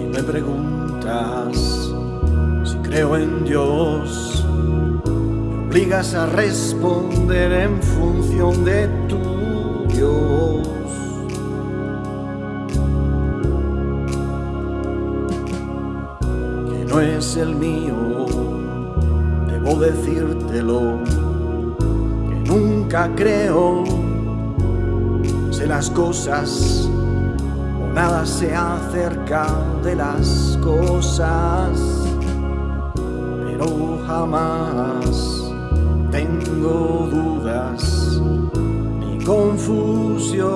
me preguntas si creo en Dios, me obligas a responder en función de tu Dios. Que no es el mío, debo decírtelo, que nunca creo, sé las cosas nada se acerca de las cosas, pero jamás tengo dudas ni confusión.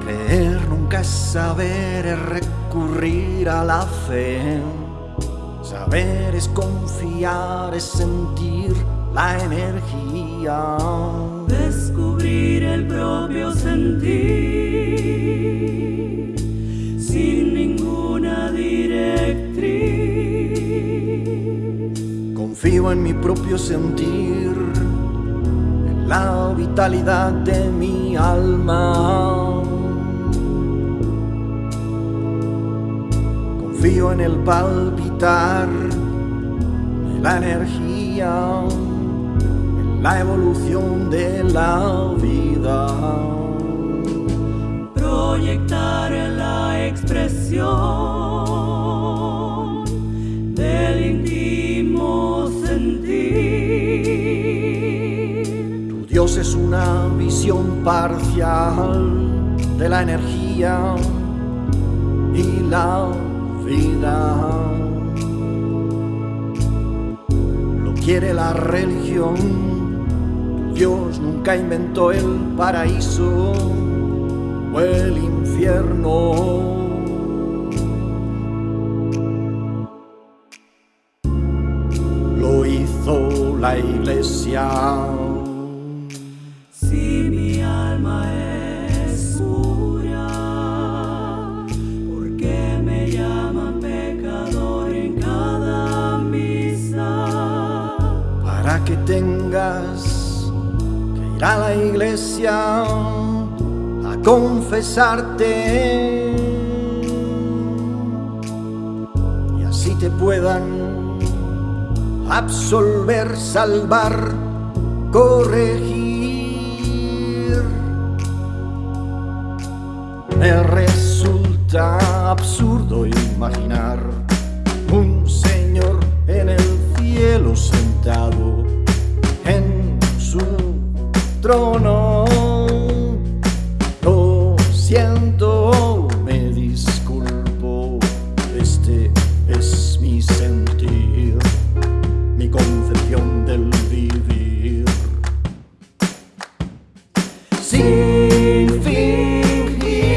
Creer nunca es saber, es recurrir a la fe. Saber es confiar, es sentir la energía. Descubrir el propio sentir sin ninguna directriz. Confío en mi propio sentir, en la vitalidad de mi alma. En el palpitar de la energía, en la evolución de la vida. Proyectar la expresión del íntimo sentir. Tu Dios es una visión parcial de la energía y la vida. Lo quiere la religión. Dios nunca inventó el paraíso o el infierno. Que tengas que ir a la iglesia a confesarte y así te puedan absolver, salvar, corregir. Me resulta absurdo imaginar un señor en el cielo sentado en su trono. Lo siento, me disculpo, este es mi sentir, mi concepción del vivir. Sin fingir,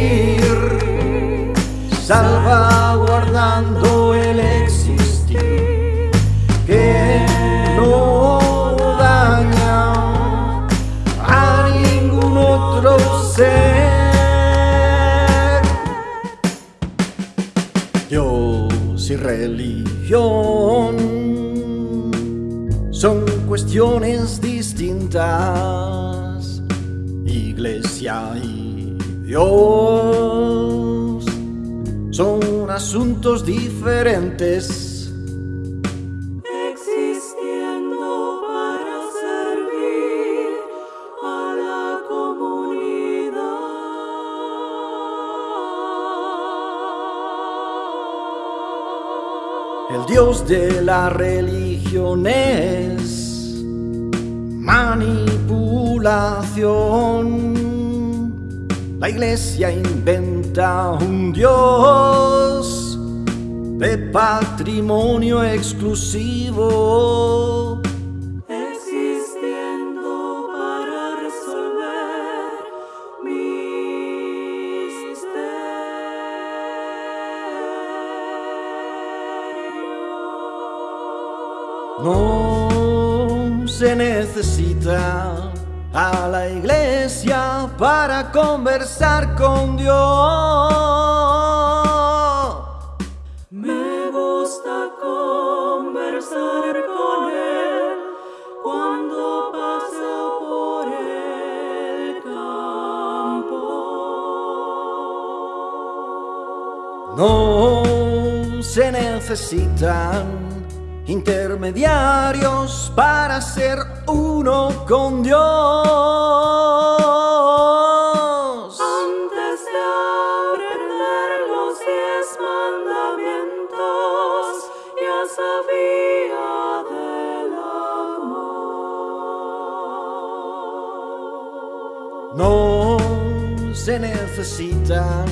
son cuestiones distintas. Iglesia y Dios son asuntos diferentes. Existiendo para servir a la comunidad. El Dios de la religión es manipulación. La iglesia inventa un Dios de patrimonio exclusivo. No se necesita a la iglesia para conversar con Dios. Me gusta conversar con Él cuando paso por el campo. No se necesitan intermediarios para ser uno con Dios. Antes de aprender los diez mandamientos, ya sabía del amor. No se necesitan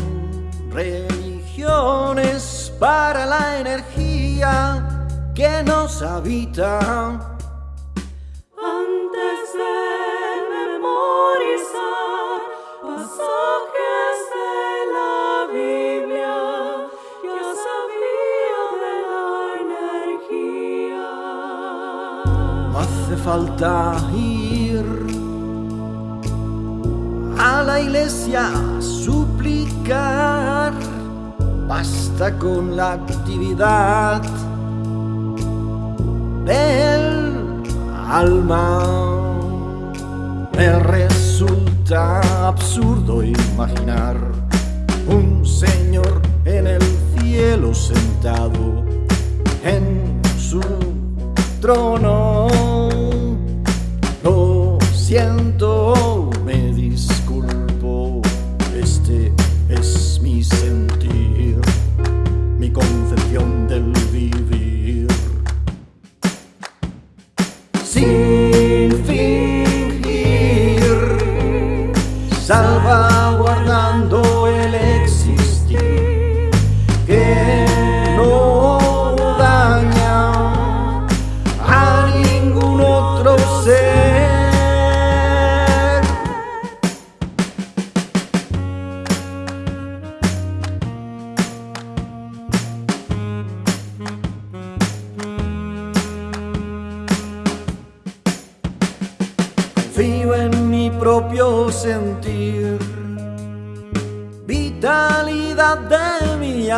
religiones para la energía. No hace falta ir a la iglesia a suplicar, basta con la actividad del alma. Me resulta absurdo imaginar un señor en el cielo sentado en su trono.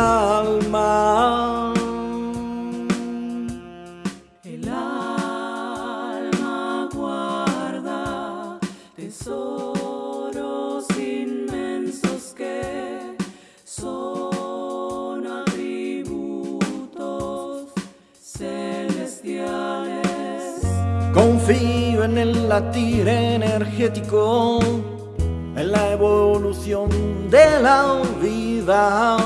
Alma. El alma guarda tesoros inmensos que son atributos celestiales. Confío en el latir energético, en la evolución de la vida.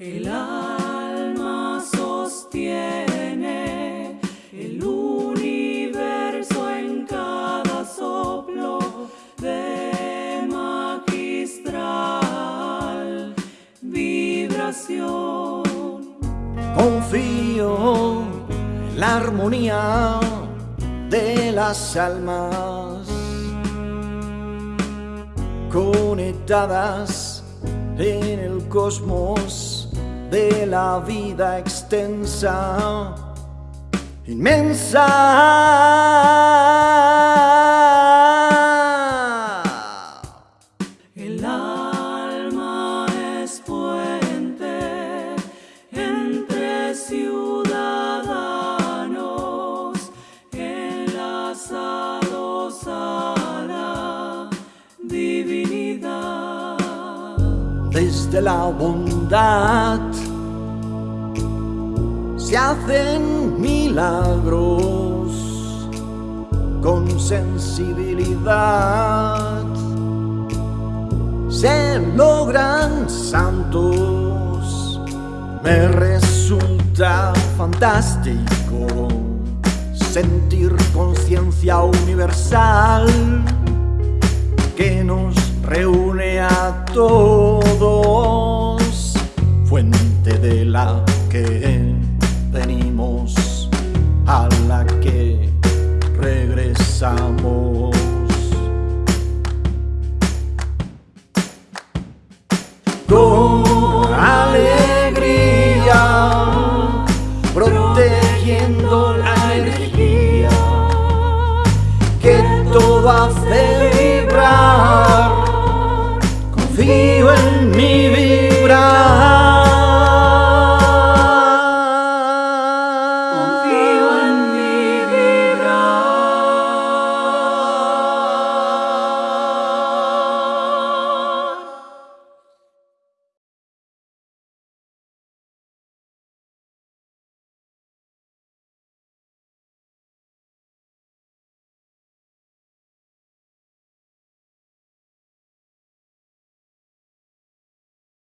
El alma sostiene el universo en cada soplo de magistral vibración. Confío en la armonía de las almas conectadas en el cosmos de la vida extensa, inmensa. El alma es puente entre ciudadanos enlazados a la divinidad. desde la bondad se hacen milagros con sensibilidad. Se logran santos, me resulta fantástico sentir conciencia universal que nos reúne a todos,